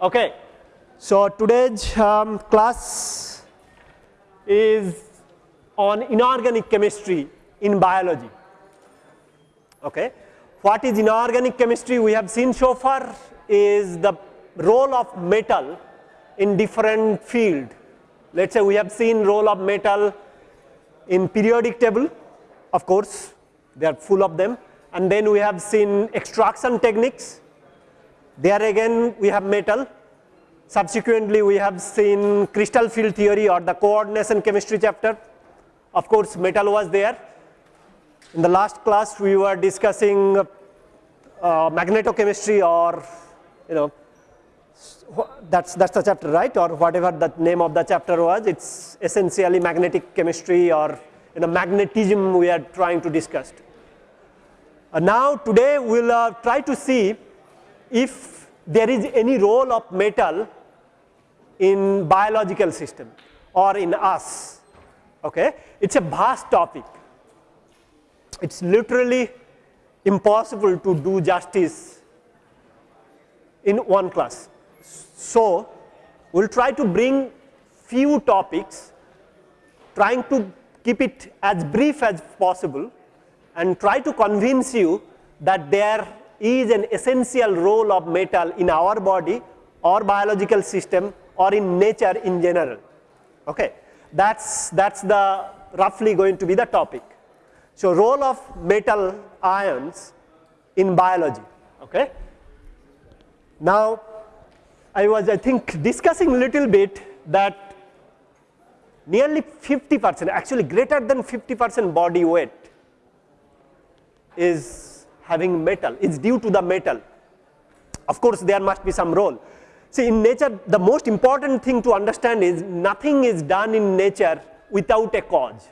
Okay. So, today's um, class is on inorganic chemistry in biology. Okay. What is inorganic chemistry we have seen so far is the role of metal in different field. Let us say we have seen role of metal in periodic table of course, they are full of them and then we have seen extraction techniques there again we have metal. Subsequently, we have seen crystal field theory or the coordination chemistry chapter. Of course, metal was there. In the last class, we were discussing uh, magnetochemistry or you know that's that's the chapter right or whatever the name of the chapter was it's essentially magnetic chemistry or you know magnetism we are trying to discuss now today we'll uh, try to see if there is any role of metal in biological system or in us. Okay? It is a vast topic. It is literally impossible to do justice in one class. So, we will try to bring few topics trying to keep it as brief as possible and try to convince you that there is an essential role of metal in our body or biological system or in nature in general. Okay. That's, that's the roughly going to be the topic. So, role of metal ions in biology. Okay. Now, I was I think discussing a little bit that nearly 50 percent actually greater than 50 percent body weight is having metal, it is due to the metal. Of course, there must be some role. See in nature the most important thing to understand is nothing is done in nature without a cause.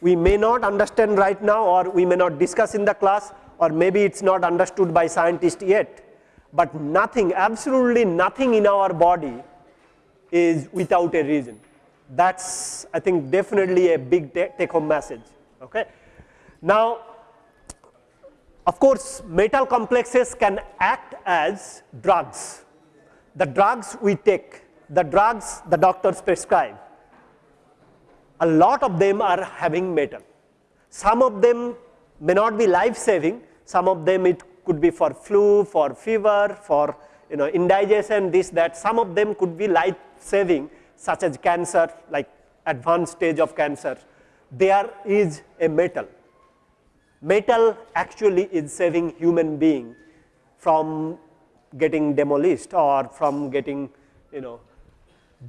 We may not understand right now or we may not discuss in the class or maybe it is not understood by scientists yet, but nothing absolutely nothing in our body is without a reason. That is I think definitely a big take home message. Okay. Now of course, metal complexes can act as drugs. The drugs we take, the drugs the doctors prescribe, a lot of them are having metal. Some of them may not be life saving, some of them it could be for flu, for fever, for you know indigestion, this, that. Some of them could be life saving such as cancer, like advanced stage of cancer. There is a metal metal actually is saving human being from getting demolished or from getting you know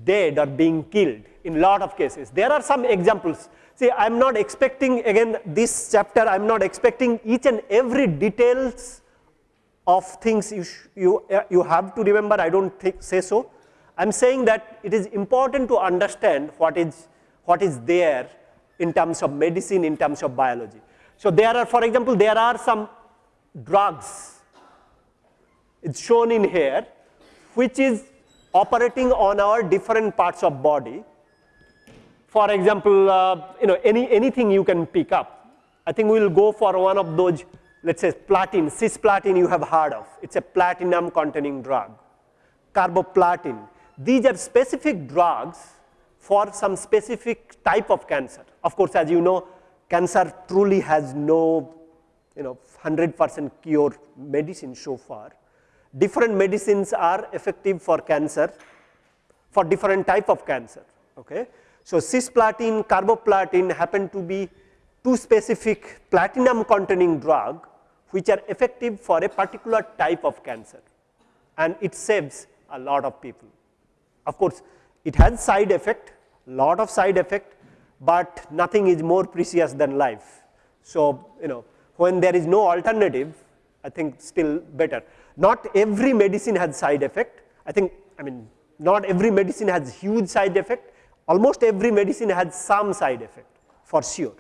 dead or being killed in lot of cases. There are some examples. See, I am not expecting again this chapter, I am not expecting each and every details of things you, you, uh, you have to remember, I do not say so. I am saying that it is important to understand what is, what is there in terms of medicine, in terms of biology. So, there are for example, there are some drugs it is shown in here which is operating on our different parts of body. For example, uh, you know any anything you can pick up. I think we will go for one of those let us say platin, cisplatin you have heard of, it is a platinum containing drug, carboplatin. These are specific drugs for some specific type of cancer. Of course, as you know cancer truly has no you know 100 percent cure medicine so far. Different medicines are effective for cancer for different type of cancer. Okay. So, cisplatin, carboplatin happen to be two specific platinum containing drug which are effective for a particular type of cancer and it saves a lot of people. Of course, it has side effect, lot of side effect but nothing is more precious than life. So, you know when there is no alternative I think still better. Not every medicine has side effect I think I mean not every medicine has huge side effect almost every medicine has some side effect for sure,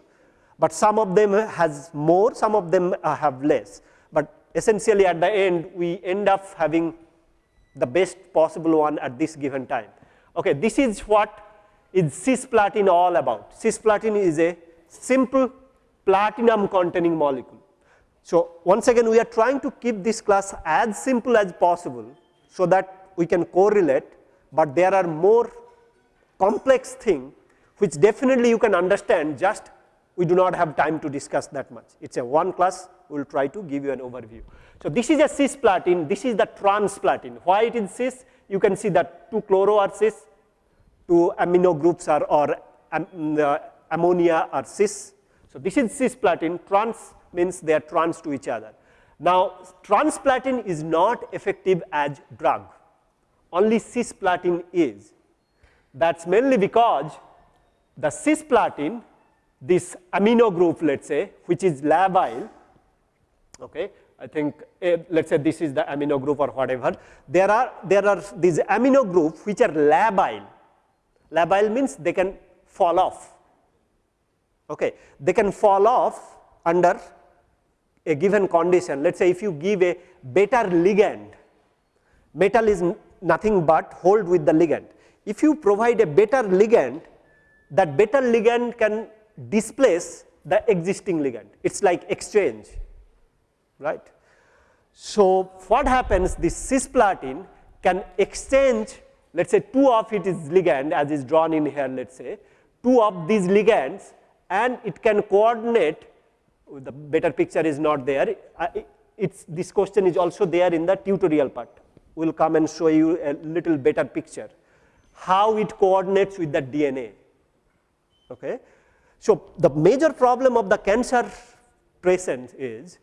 but some of them has more some of them uh, have less, but essentially at the end we end up having the best possible one at this given time. Okay, this is what is cisplatin all about. Cisplatin is a simple platinum containing molecule. So, once again we are trying to keep this class as simple as possible, so that we can correlate, but there are more complex thing which definitely you can understand just we do not have time to discuss that much. It is a one class, we will try to give you an overview. So, this is a cisplatin, this is the transplatin. Why it is cis? You can see that two chloro are cis, two amino groups are or um, uh, ammonia are cis. So, this is cisplatin, trans means they are trans to each other. Now, transplatin is not effective as drug, only cisplatin is. That is mainly because the cisplatin this amino group let us say which is labile, okay, I think uh, let us say this is the amino group or whatever, there are, there are these amino groups which are labile, labile means they can fall off, okay. they can fall off under a given condition. Let us say if you give a better ligand, metal is nothing but hold with the ligand. If you provide a better ligand, that better ligand can displace the existing ligand. It is like exchange, right. So, what happens this cisplatin can exchange let us say two of it is ligand as is drawn in here let us say two of these ligands and it can coordinate oh, the better picture is not there. It's, this question is also there in the tutorial part. We will come and show you a little better picture, how it coordinates with the DNA. Okay. So, the major problem of the cancer patient is,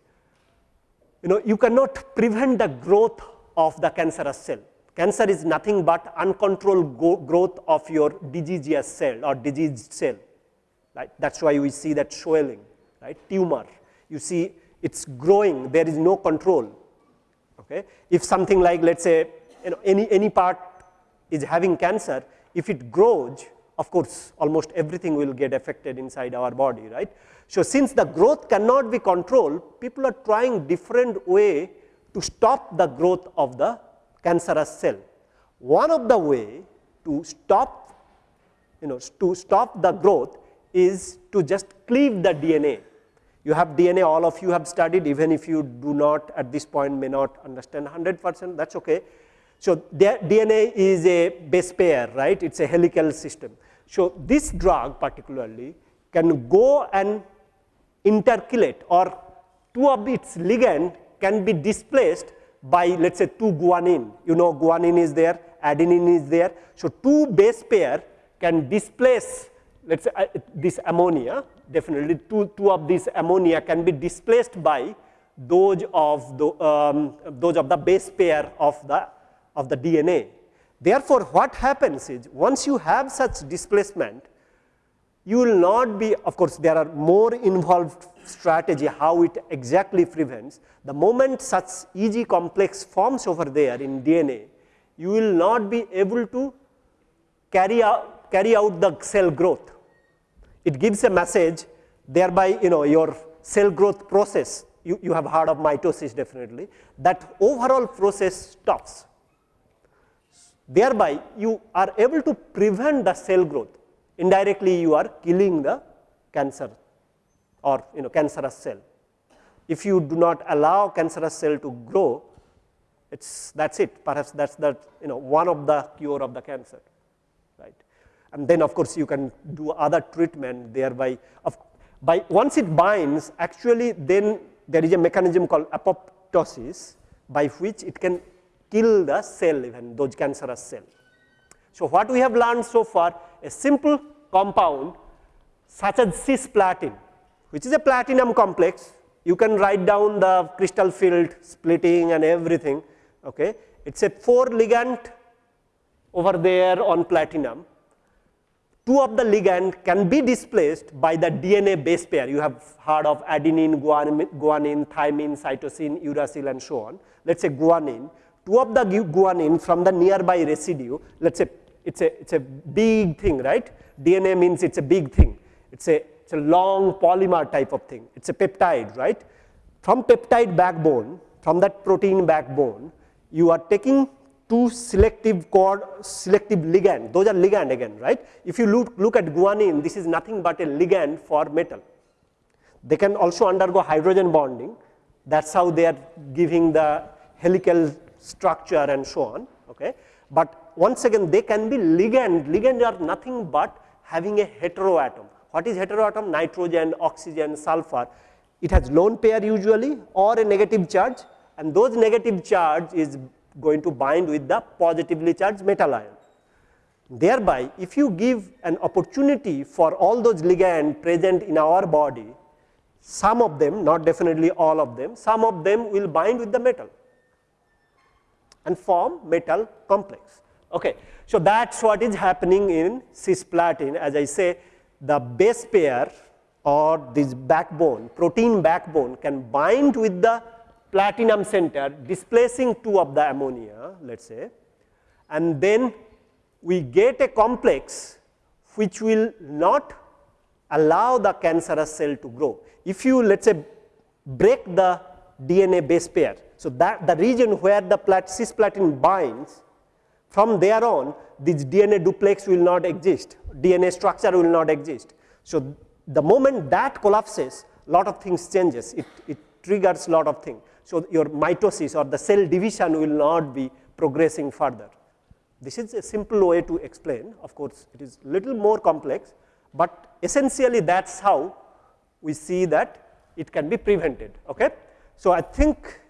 you know, you cannot prevent the growth of the cancerous cell. Cancer is nothing but uncontrolled growth of your diseaseous cell or diseased cell. Right? That is why we see that swelling, right? tumor. You see it is growing, there is no control. Okay? If something like let us say you know, any, any part is having cancer, if it grows, of course, almost everything will get affected inside our body, right. So, since the growth cannot be controlled, people are trying different way to stop the growth of the cancerous cell. One of the way to stop, you know, to stop the growth is to just cleave the DNA. You have DNA, all of you have studied, even if you do not at this point may not understand 100 percent, that is okay. So, DNA is a base pair, right? It is a helical system. So, this drug particularly can go and intercalate or two of its ligand can be displaced by let us say 2 guanine. You know guanine is there, adenine is there. So, two base pair can displace let us say uh, this ammonia definitely two, two of these ammonia can be displaced by those of the, um, those of the base pair of the of the DNA. Therefore, what happens is once you have such displacement, you will not be, of course, there are more involved strategy how it exactly prevents. The moment such EG complex forms over there in DNA, you will not be able to carry out, carry out the cell growth. It gives a message thereby you know your cell growth process, you, you have heard of mitosis definitely, that overall process stops thereby you are able to prevent the cell growth. Indirectly you are killing the cancer or you know cancerous cell. If you do not allow cancerous cell to grow it's that's it. Perhaps that's the you know one of the cure of the cancer right? And then of course you can do other treatment thereby. Of by once it binds actually then there is a mechanism called apoptosis by which it can kill the cell even those cancerous cell. So, what we have learned so far a simple compound such as cisplatin which is a platinum complex you can write down the crystal field splitting and everything okay it is a 4 ligand over there on platinum two of the ligand can be displaced by the DNA base pair. You have heard of adenine, guanine, guanine thymine, cytosine, uracil and so on. Let us say guanine two of the guanine from the nearby residue, let us say it's a, it's a big thing, right? DNA means it's a big thing. It's a, it's a long polymer type of thing. It's a peptide, right? From peptide backbone, from that protein backbone, you are taking two selective cord, selective ligand, those are ligand again, right. If you look, look at guanine, this is nothing but a ligand for metal. They can also undergo hydrogen bonding, that is how they are giving the helical structure and so on. Okay. But once again they can be ligand, ligand are nothing but having a heteroatom. What is heteroatom? Nitrogen, oxygen, sulfur. It has lone pair usually or a negative charge and those negative charge is going to bind with the positively charged metal ion. Thereby, if you give an opportunity for all those ligand present in our body, some of them, not definitely all of them, some of them will bind with the metal and form metal complex. Okay. So, that is what is happening in cisplatin as I say the base pair or this backbone protein backbone can bind with the platinum center displacing two of the ammonia let us say and then we get a complex which will not allow the cancerous cell to grow. If you let us say break the DNA base pair, so that the region where the plat cisplatin binds from there on this DNA duplex will not exist, DNA structure will not exist. So, the moment that collapses lot of things changes, it, it triggers lot of things. So, your mitosis or the cell division will not be progressing further. This is a simple way to explain of course, it is little more complex, but essentially that is how we see that it can be prevented. Okay? So, I think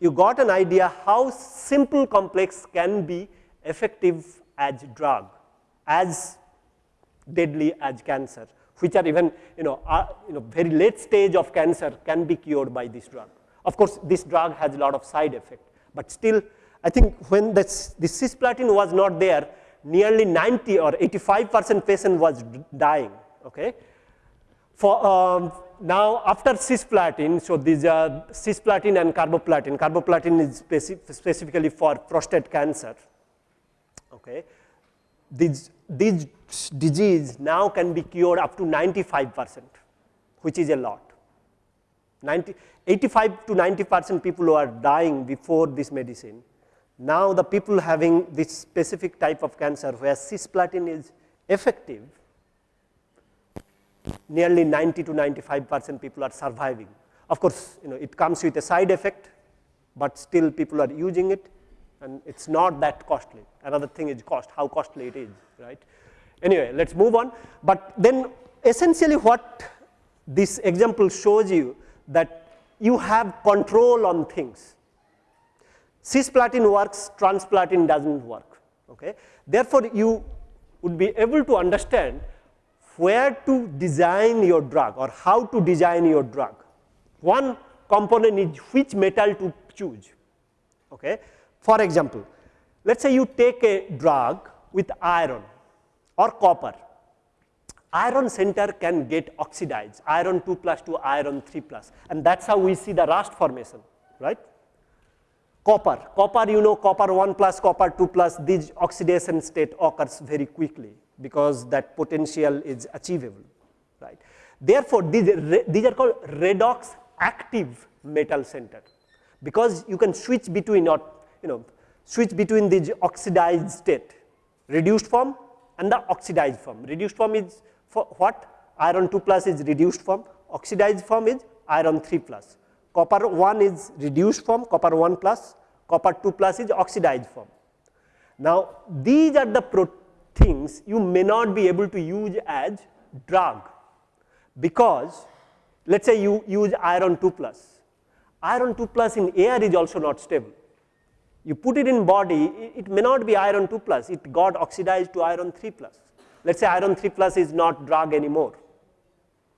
you got an idea how simple complex can be effective as drug, as deadly as cancer, which are even you know, you know very late stage of cancer can be cured by this drug. Of course, this drug has a lot of side effect, but still I think when this, this cisplatin was not there, nearly 90 or 85 percent patient was dying. Okay? For, um, now after cisplatin, so these are cisplatin and carboplatin, carboplatin is speci specifically for prostate cancer. Okay. These, these disease now can be cured up to 95 percent, which is a lot. 90, 85 to 90 percent people who are dying before this medicine. Now the people having this specific type of cancer where cisplatin is effective, nearly 90 to 95 percent people are surviving. Of course, you know it comes with a side effect, but still people are using it and it is not that costly. Another thing is cost, how costly it is, right. Anyway, let us move on, but then essentially what this example shows you that you have control on things. Cisplatin works, transplatin does not work. Okay. Therefore, you would be able to understand where to design your drug or how to design your drug. One component is which metal to choose. Okay. For example, let us say you take a drug with iron or copper. Iron center can get oxidized, iron 2 plus to iron 3 plus and that is how we see the rust formation, right. Copper, copper you know copper 1 plus, copper 2 plus, this oxidation state occurs very quickly because that potential is achievable, right. Therefore, these, these are called redox active metal center because you can switch between or you know switch between the oxidized state, reduced form and the oxidized form. Reduced form is for what? Iron 2 plus is reduced form, oxidized form is iron 3 plus. Copper 1 is reduced form, copper 1 plus, copper 2 plus is oxidized form. Now, these are the things you may not be able to use as drug because let us say you use iron 2 plus. Iron 2 plus in air is also not stable. You put it in body, it may not be iron 2 plus, it got oxidized to iron 3 plus. Let us say iron 3 plus is not drug anymore,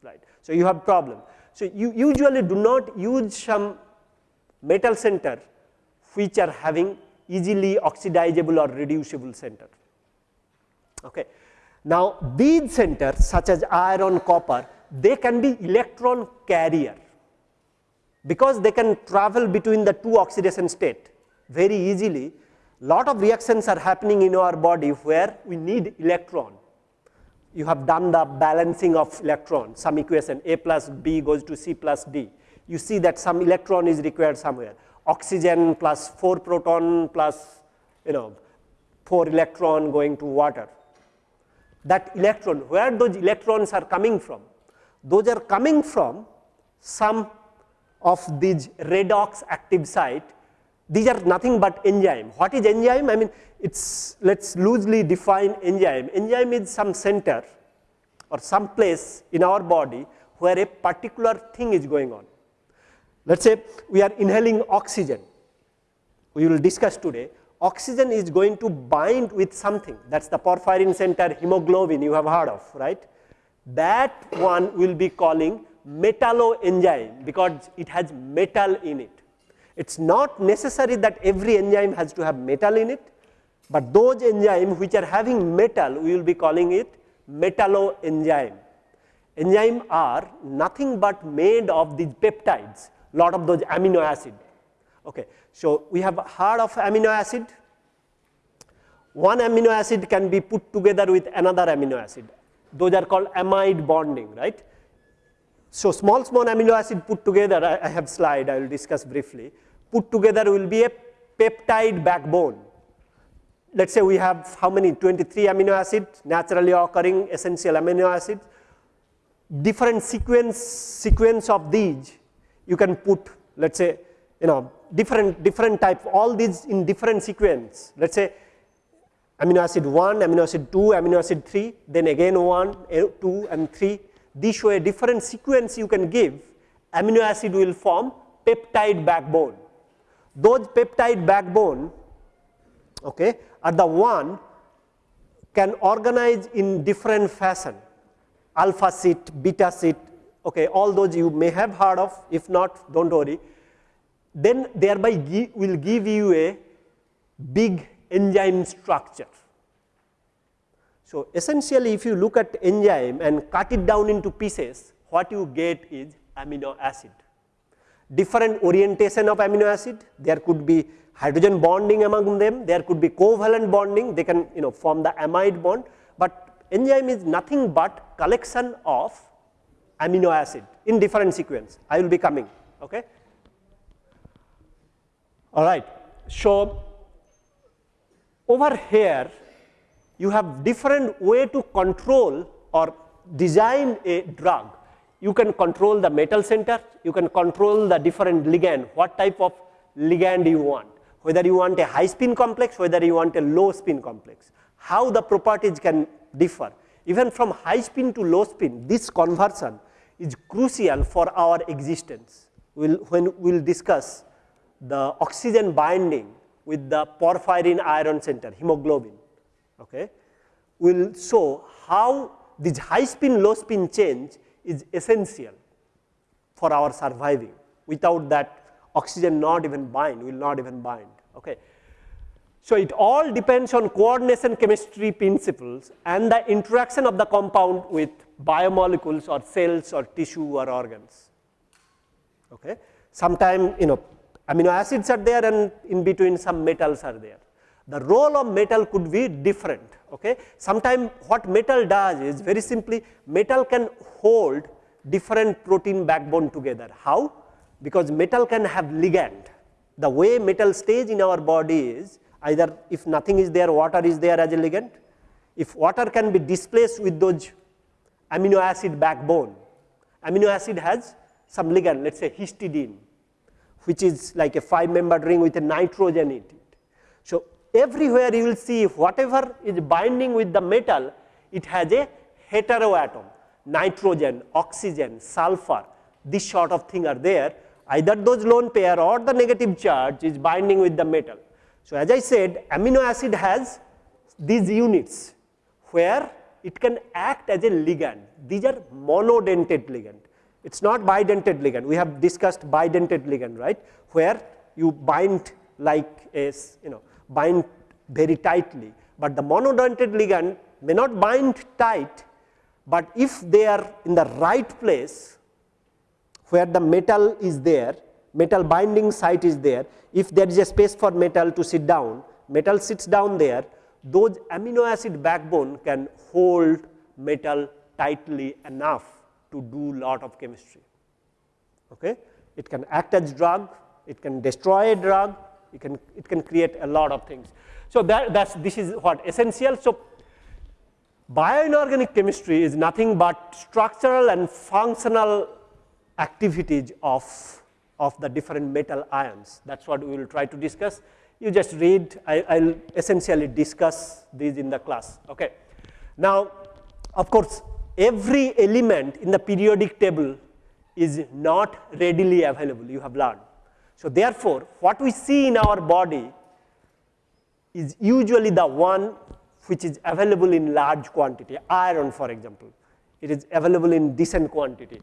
right. So, you have problem. So, you usually do not use some metal center which are having easily oxidizable or reducible center. Okay. Now, these centers such as iron, copper, they can be electron carrier because they can travel between the two oxidation state very easily. Lot of reactions are happening in our body where we need electron. You have done the balancing of electron, some equation A plus B goes to C plus D. You see that some electron is required somewhere. Oxygen plus 4 proton plus you know, 4 electron going to water. That electron, where those electrons are coming from? Those are coming from some of these redox active site. These are nothing but enzyme. What is enzyme? I mean, it's, let's loosely define enzyme. Enzyme is some center or some place in our body where a particular thing is going on. Let us say we are inhaling oxygen, we will discuss today, oxygen is going to bind with something that is the porphyrin center hemoglobin you have heard of, right. That one will be calling metalloenzyme because it has metal in it. It is not necessary that every enzyme has to have metal in it, but those enzymes which are having metal we will be calling it metalloenzyme. Enzyme are nothing but made of these peptides, lot of those amino acid. Okay. So, we have heard of amino acid. One amino acid can be put together with another amino acid. Those are called amide bonding, right. So, small small amino acid put together, I, I have slide I will discuss briefly, put together will be a peptide backbone. Let us say we have how many 23 amino acids naturally occurring essential amino acids different sequence sequence of these you can put let us say you know different different type all these in different sequence. Let us say amino acid 1 amino acid 2 amino acid 3 then again 1 eh, 2 and 3 these show a different sequence you can give. Amino acid will form peptide backbone. Those peptide backbone okay are the one can organize in different fashion. Alpha sheet, beta sheet, okay, all those you may have heard of, if not, don't worry. Then thereby will give you a big enzyme structure. So, essentially if you look at enzyme and cut it down into pieces, what you get is amino acid. Different orientation of amino acid, there could be hydrogen bonding among them, there could be covalent bonding, they can you know form the amide bond, but enzyme is nothing but collection of amino acid in different sequence. I will be coming. Okay. All right. So, over here you have different way to control or design a drug. You can control the metal center, you can control the different ligand, what type of ligand you want, whether you want a high spin complex, whether you want a low spin complex, how the properties can differ. Even from high spin to low spin, this conversion is crucial for our existence. We'll, when we will discuss the oxygen binding with the porphyrin iron center, hemoglobin, okay, will show how this high spin low spin change is essential for our surviving. Without that oxygen not even bind, will not even bind. Okay. So, it all depends on coordination chemistry principles and the interaction of the compound with biomolecules or cells or tissue or organs. Okay. Sometime you know amino acids are there and in between some metals are there. The role of metal could be different. Okay. Sometime what metal does is very simply metal can hold different protein backbone together. How? Because metal can have ligand. The way metal stays in our body is either if nothing is there, water is there as a ligand. If water can be displaced with those amino acid backbone, amino acid has some ligand, let us say histidine, which is like a 5 membered ring with a nitrogen in it. So, everywhere you will see whatever is binding with the metal, it has a heteroatom, nitrogen, oxygen, sulfur, this sort of thing are there. Either those lone pair or the negative charge is binding with the metal. So, as I said amino acid has these units where it can act as a ligand. These are monodentate ligand. It is not bidentate ligand. We have discussed bidentate ligand, right, where you bind like a, you know, bind very tightly. But the monodentate ligand may not bind tight, but if they are in the right place where the metal is there, metal binding site is there, if there is a space for metal to sit down, metal sits down there, those amino acid backbone can hold metal tightly enough to do lot of chemistry. Okay? It can act as drug, it can destroy a drug, it can, it can create a lot of things. So, that, that's, this is what essential. So, bioinorganic chemistry is nothing but structural and functional activities of, of the different metal ions. That is what we will try to discuss. You just read, I will essentially discuss these in the class. Okay. Now, of course, every element in the periodic table is not readily available, you have learned. So, therefore, what we see in our body is usually the one which is available in large quantity, iron for example, it is available in decent quantity.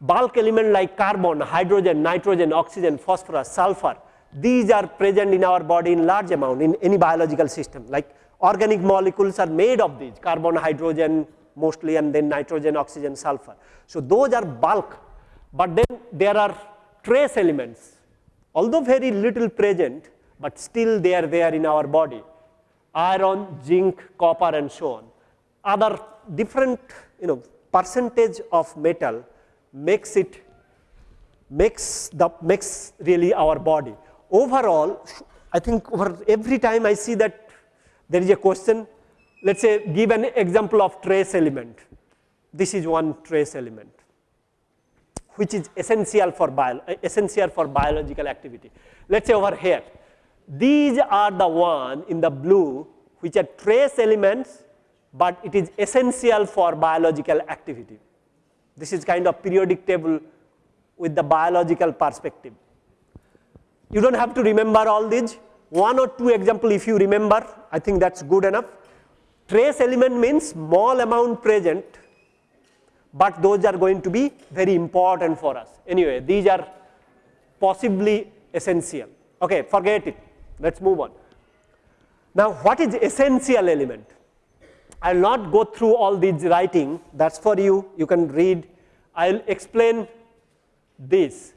Bulk element like carbon, hydrogen, nitrogen, oxygen, phosphorus, sulfur, these are present in our body in large amount in any biological system like organic molecules are made of these carbon, hydrogen mostly and then nitrogen, oxygen, sulfur. So, those are bulk, but then there are trace elements although very little present, but still they are there in our body iron, zinc, copper and so on. Other different you know percentage of metal makes it makes the makes really our body. Overall, I think over every time I see that there is a question, let us say give an example of trace element. This is one trace element which is essential for bio, essential for biological activity. Let us say over here, these are the one in the blue which are trace elements, but it is essential for biological activity. This is kind of periodic table with the biological perspective. You do not have to remember all these, one or two example if you remember, I think that is good enough. Trace element means small amount present, but those are going to be very important for us. Anyway, these are possibly essential. Okay, forget it, let us move on. Now, what is essential element? I will not go through all these writing, that is for you, you can read. I will explain this,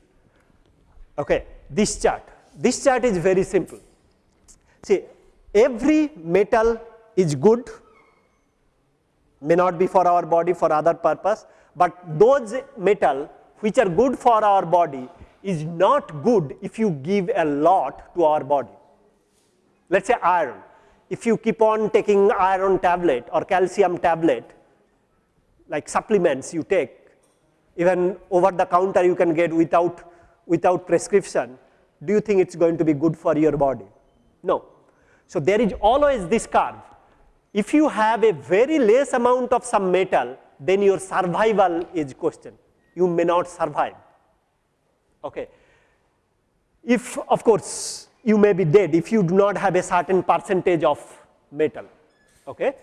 okay, this chart. This chart is very simple. See, every metal is good, may not be for our body for other purpose, but those metal which are good for our body is not good if you give a lot to our body. Let us say iron, if you keep on taking iron tablet or calcium tablet, like supplements you take, even over the counter you can get without, without prescription, do you think it is going to be good for your body? No. So, there is always this curve. If you have a very less amount of some metal, then your survival is question. You may not survive. Okay. If of course, you may be dead if you do not have a certain percentage of metal. Okay.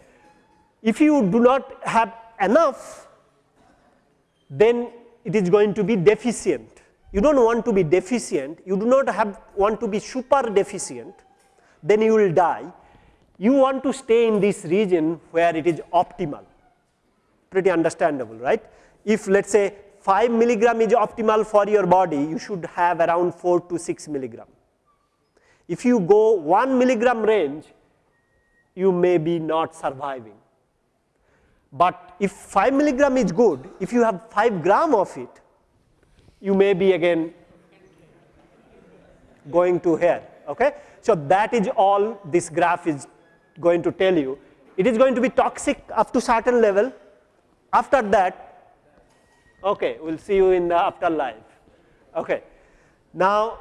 If you do not have enough, then it is going to be deficient. You do not want to be deficient, you do not have want to be super deficient, then you will die. You want to stay in this region where it is optimal, pretty understandable, right? If let us say 5 milligram is optimal for your body, you should have around 4 to 6 milligram. If you go 1 milligram range, you may be not surviving. But if 5 milligram is good, if you have 5 gram of it, you may be again going to here. Okay? So, that is all this graph is going to tell you. It is going to be toxic up to certain level. After that, okay, we will see you in the afterlife. Okay. Now,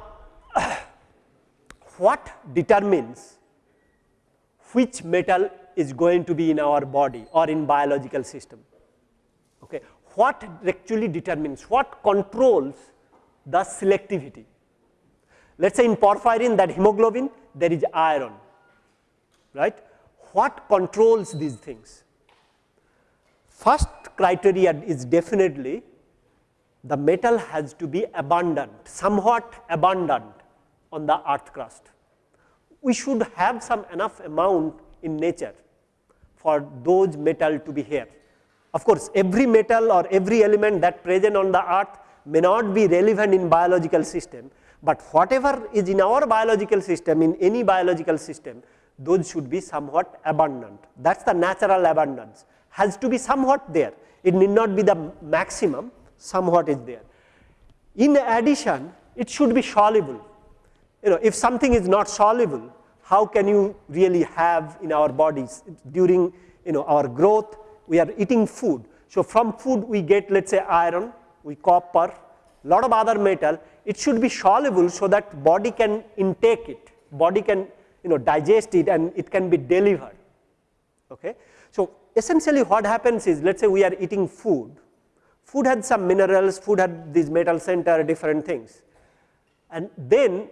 what determines which metal is going to be in our body or in biological system. Okay. What actually determines, what controls the selectivity. Let us say in porphyrin that hemoglobin there is iron, right. What controls these things? First criteria is definitely the metal has to be abundant, somewhat abundant on the earth crust. We should have some enough amount in nature for those metal to be here. Of course, every metal or every element that present on the earth may not be relevant in biological system, but whatever is in our biological system, in any biological system, those should be somewhat abundant. That is the natural abundance, has to be somewhat there. It need not be the maximum, somewhat is there. In addition, it should be soluble you know, if something is not soluble, how can you really have in our bodies during you know, our growth, we are eating food. So from food we get let us say iron, we copper, lot of other metal, it should be soluble so that body can intake it, body can you know digest it and it can be delivered. Okay. So essentially what happens is let us say we are eating food, food had some minerals, food had these metal center different things and then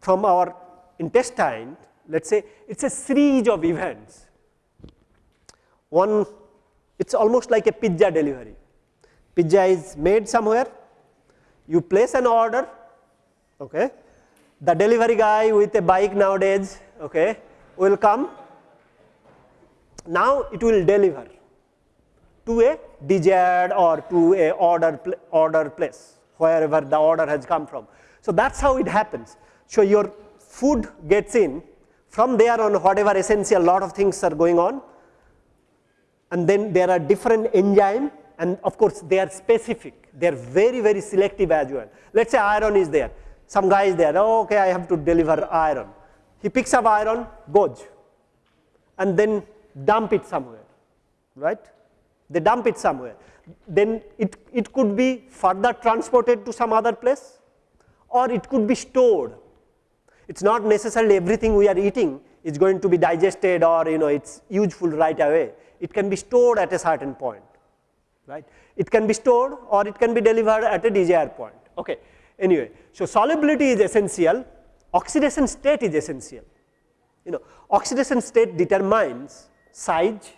from our intestine let us say it is a series of events. One it is almost like a pizza delivery, pizza is made somewhere, you place an order, okay. the delivery guy with a bike nowadays okay, will come, now it will deliver to a desired or to a order, order place wherever the order has come from. So, that is how it happens. So, your food gets in from there on whatever essential lot of things are going on and then there are different enzyme and of course, they are specific, they are very very selective as well. Let us say iron is there, some guy is there, oh, okay, I have to deliver iron. He picks up iron, goes and then dump it somewhere, right. They dump it somewhere. Then it, it could be further transported to some other place or it could be stored. It is not necessarily everything we are eating is going to be digested or you know it is useful right away. It can be stored at a certain point, right. It can be stored or it can be delivered at a desired point. Okay. Anyway, so solubility is essential, oxidation state is essential. You know, oxidation state determines size.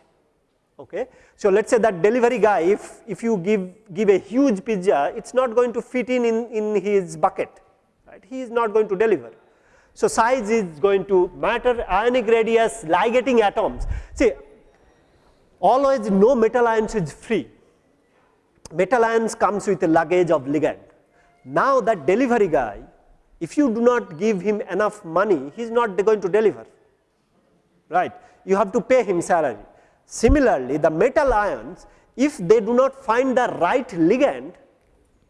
Okay. So, let us say that delivery guy, if, if you give, give a huge pizza, it is not going to fit in, in in his bucket, right. He is not going to deliver. So, size is going to matter, ionic radius, ligating atoms. See, always no metal ions is free. Metal ions comes with a luggage of ligand. Now that delivery guy, if you do not give him enough money, he is not going to deliver, right. You have to pay him salary. Similarly, the metal ions, if they do not find the right ligand,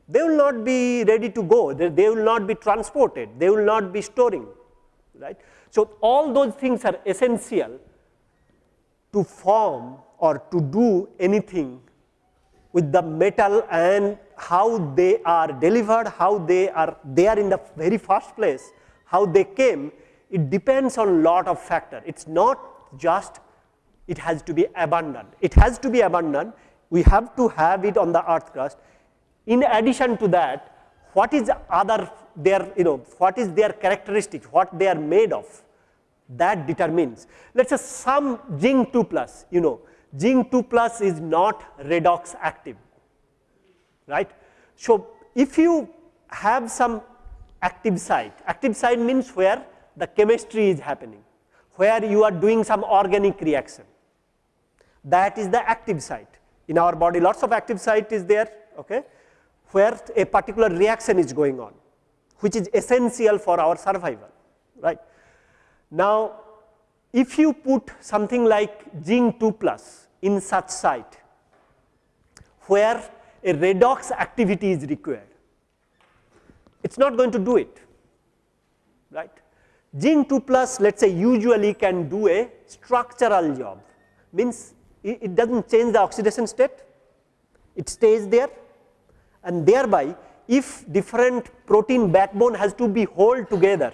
they will not be ready to go, they, they will not be transported, they will not be storing, right. So, all those things are essential to form or to do anything with the metal and how they are delivered, how they are there in the very first place, how they came, it depends on lot of factor. It is not just it has to be abundant. It has to be abundant, we have to have it on the earth crust. In addition to that, what is other their, you know, what is their characteristics, what they are made of, that determines. Let us say some zinc 2 plus, you know, zinc 2 plus is not redox active, right. So, if you have some active site, active site means where the chemistry is happening, where you are doing some organic reaction, that is the active site. In our body lots of active site is there, okay, where a particular reaction is going on, which is essential for our survival, right. Now, if you put something like zinc 2 plus in such site where a redox activity is required, it is not going to do it, right. Zinc 2 plus let us say usually can do a structural job, means it, it does not change the oxidation state, it stays there and thereby if different protein backbone has to be hold together,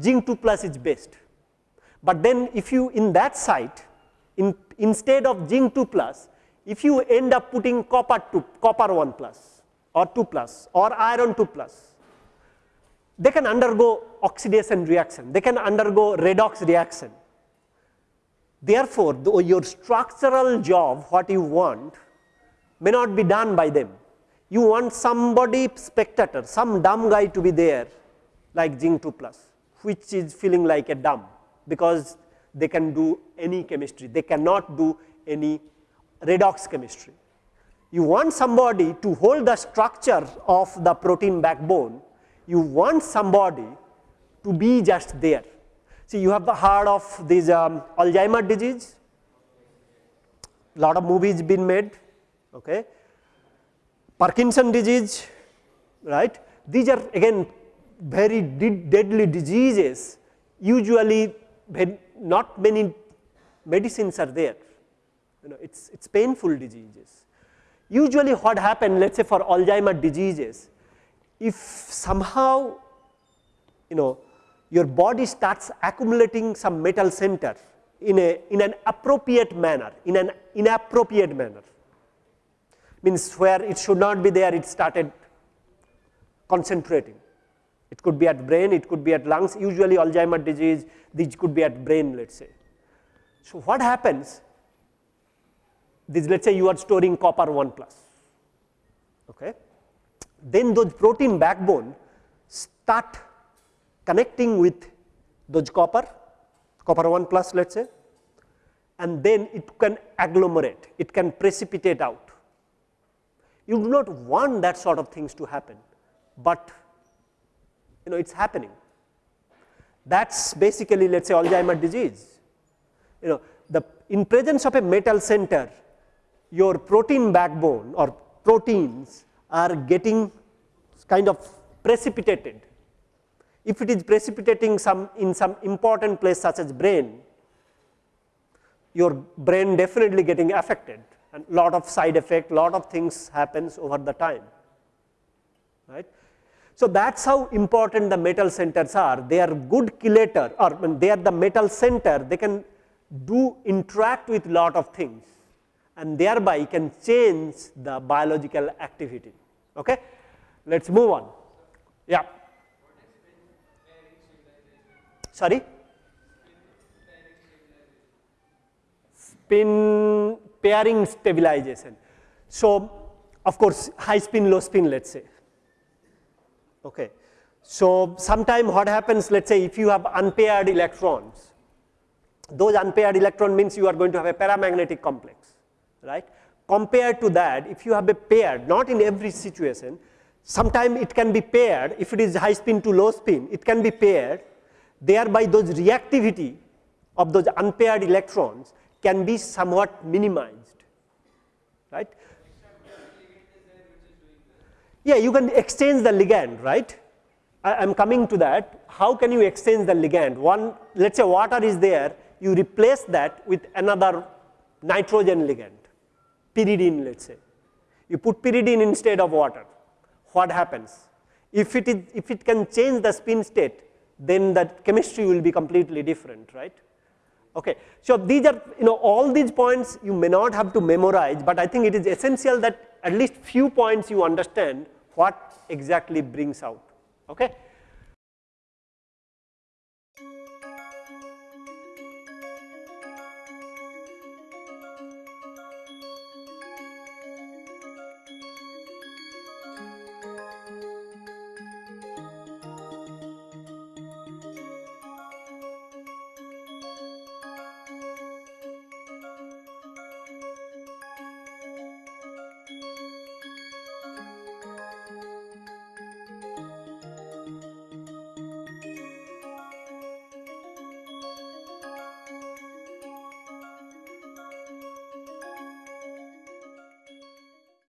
zinc 2 plus is best. But then if you in that site in, instead of zinc 2 plus, if you end up putting copper 2, copper 1 plus or 2 plus or iron 2 plus, they can undergo oxidation reaction, they can undergo redox reaction. Therefore, the, your structural job what you want may not be done by them. You want somebody spectator, some dumb guy to be there like zinc 2 plus, which is feeling like a dumb because they can do any chemistry, they cannot do any redox chemistry. You want somebody to hold the structure of the protein backbone, you want somebody to be just there. See you have the heard of this um, Alzheimer disease, lot of movies been made, okay. Parkinson disease, right. These are again very deadly diseases, usually when not many medicines are there. You know, it's, it's painful diseases. Usually what happens, let's say for Alzheimer diseases, if somehow, you know, your body starts accumulating some metal center in, a, in an appropriate manner, in an inappropriate manner, means where it should not be there, it started concentrating. It could be at brain, it could be at lungs, usually Alzheimer disease, this could be at brain, let's say. So what happens, this let's say you are storing copper 1 plus, okay. Then those protein backbone start connecting with those copper, copper 1 plus let's say, and then it can agglomerate, it can precipitate out. You do not want that sort of things to happen, but you know it is happening. That is basically let us say Alzheimer disease. You know the in presence of a metal center, your protein backbone or proteins are getting kind of precipitated. If it is precipitating some in some important place such as brain, your brain definitely getting affected and lot of side effect, lot of things happens over the time, right. So, that is how important the metal centers are, they are good chelator or they are the metal center, they can do interact with lot of things and thereby can change the biological activity. Okay? Let us move on. Yeah. Sorry? Spin pairing stabilization. So, of course, high spin, low spin let us say. Okay. So, sometime what happens let us say if you have unpaired electrons, those unpaired electron means you are going to have a paramagnetic complex, right. Compared to that, if you have a paired, not in every situation, sometimes it can be paired, if it is high spin to low spin, it can be paired, thereby those reactivity of those unpaired electrons can be somewhat minimized, right. Yeah, you can exchange the ligand, right. I am coming to that. How can you exchange the ligand? One, let us say water is there, you replace that with another nitrogen ligand, pyridine let us say. You put pyridine instead of water, what happens? If it, is, if it can change the spin state, then that chemistry will be completely different, right. Okay. So, these are you know all these points you may not have to memorize, but I think it is essential that at least few points you understand what exactly brings out. Okay.